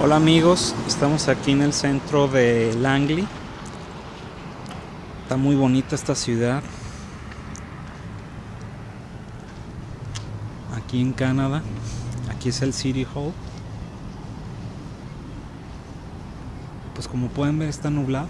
Hola amigos, estamos aquí en el centro de Langley. Está muy bonita esta ciudad. Aquí en Canadá. Aquí es el City Hall. Pues como pueden ver está nublado.